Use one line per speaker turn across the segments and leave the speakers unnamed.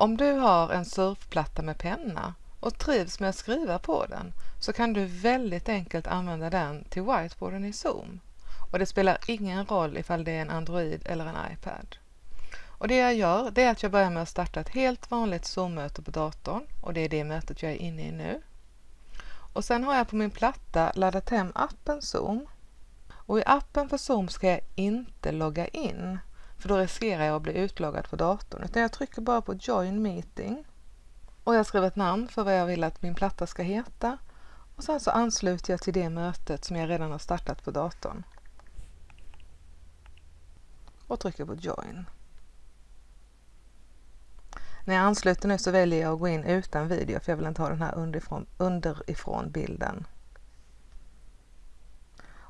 Om du har en surfplatta med penna och trivs med att skriva på den så kan du väldigt enkelt använda den till whiteboarden i Zoom. Och det spelar ingen roll ifall det är en Android eller en iPad. Och det jag gör det är att jag börjar med att starta ett helt vanligt Zoom-möte på datorn och det är det mötet jag är inne i nu. Och sen har jag på min platta laddat hem appen Zoom. Och i appen för Zoom ska jag inte logga in för då riskerar jag att bli utloggad på datorn utan jag trycker bara på Join Meeting och jag skriver ett namn för vad jag vill att min platta ska heta och sen så ansluter jag till det mötet som jag redan har startat på datorn och trycker på Join. När jag ansluter nu så väljer jag att gå in utan video för jag vill inte ha den här underifrån, underifrån bilden.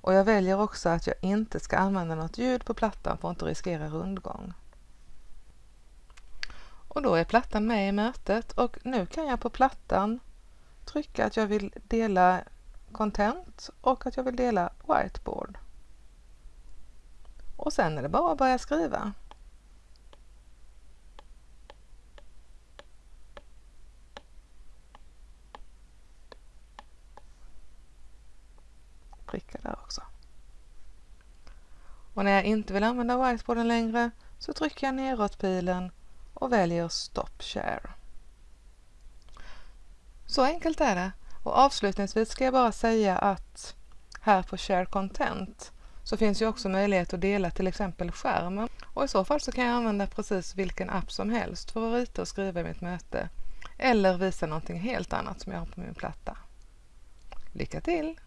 Och jag väljer också att jag inte ska använda något ljud på plattan för att inte riskera rundgång. Och då är plattan med i mötet och nu kan jag på plattan trycka att jag vill dela content och att jag vill dela whiteboard. Och sen är det bara att börja skriva. Prickar där också. Och när jag inte vill använda whiteboarden längre så trycker jag neråt-pilen och väljer Stop Share. Så enkelt är det. Och avslutningsvis ska jag bara säga att här på Share Content så finns ju också möjlighet att dela till exempel skärmen och i så fall så kan jag använda precis vilken app som helst för att rita och skriva i mitt möte eller visa någonting helt annat som jag har på min platta. Lycka till!